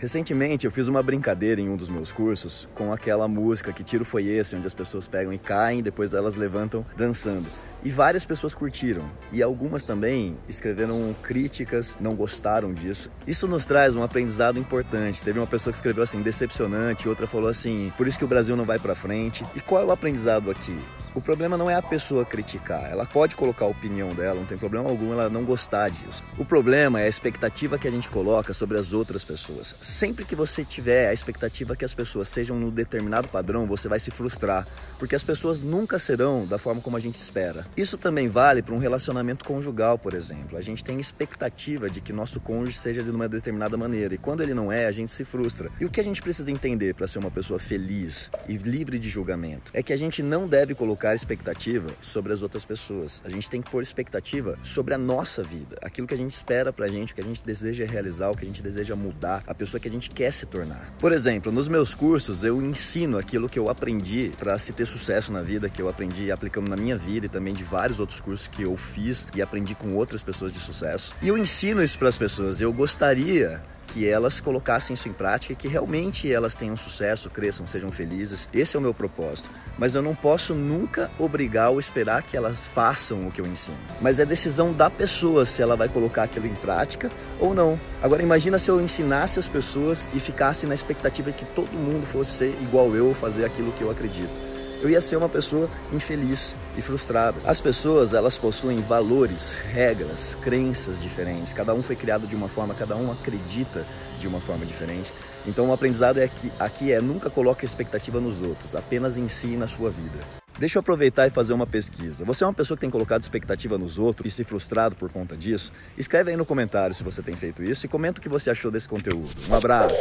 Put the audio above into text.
Recentemente eu fiz uma brincadeira em um dos meus cursos com aquela música Que Tiro Foi Esse, onde as pessoas pegam e caem, depois elas levantam dançando. E várias pessoas curtiram, e algumas também escreveram críticas, não gostaram disso. Isso nos traz um aprendizado importante. Teve uma pessoa que escreveu assim, decepcionante, outra falou assim, por isso que o Brasil não vai para frente. E qual é o aprendizado aqui? O problema não é a pessoa criticar, ela pode colocar a opinião dela, não tem problema algum ela não gostar disso. O problema é a expectativa que a gente coloca sobre as outras pessoas. Sempre que você tiver a expectativa que as pessoas sejam no determinado padrão, você vai se frustrar, porque as pessoas nunca serão da forma como a gente espera. Isso também vale para um relacionamento conjugal, por exemplo. A gente tem expectativa de que nosso cônjuge seja de uma determinada maneira, e quando ele não é, a gente se frustra. E o que a gente precisa entender para ser uma pessoa feliz e livre de julgamento é que a gente não deve colocar colocar expectativa sobre as outras pessoas. A gente tem que pôr expectativa sobre a nossa vida, aquilo que a gente espera pra gente, o que a gente deseja realizar, o que a gente deseja mudar, a pessoa que a gente quer se tornar. Por exemplo, nos meus cursos eu ensino aquilo que eu aprendi para se ter sucesso na vida, que eu aprendi aplicando na minha vida e também de vários outros cursos que eu fiz e aprendi com outras pessoas de sucesso. E eu ensino isso para as pessoas. Eu gostaria que elas colocassem isso em prática e que realmente elas tenham sucesso, cresçam, sejam felizes. Esse é o meu propósito. Mas eu não posso nunca obrigar ou esperar que elas façam o que eu ensino. Mas é decisão da pessoa se ela vai colocar aquilo em prática ou não. Agora imagina se eu ensinasse as pessoas e ficasse na expectativa de que todo mundo fosse ser igual eu ou fazer aquilo que eu acredito eu ia ser uma pessoa infeliz e frustrada. As pessoas, elas possuem valores, regras, crenças diferentes. Cada um foi criado de uma forma, cada um acredita de uma forma diferente. Então o aprendizado é que, aqui é nunca coloque expectativa nos outros, apenas em si e na sua vida. Deixa eu aproveitar e fazer uma pesquisa. Você é uma pessoa que tem colocado expectativa nos outros e se frustrado por conta disso? Escreve aí no comentário se você tem feito isso e comenta o que você achou desse conteúdo. Um abraço!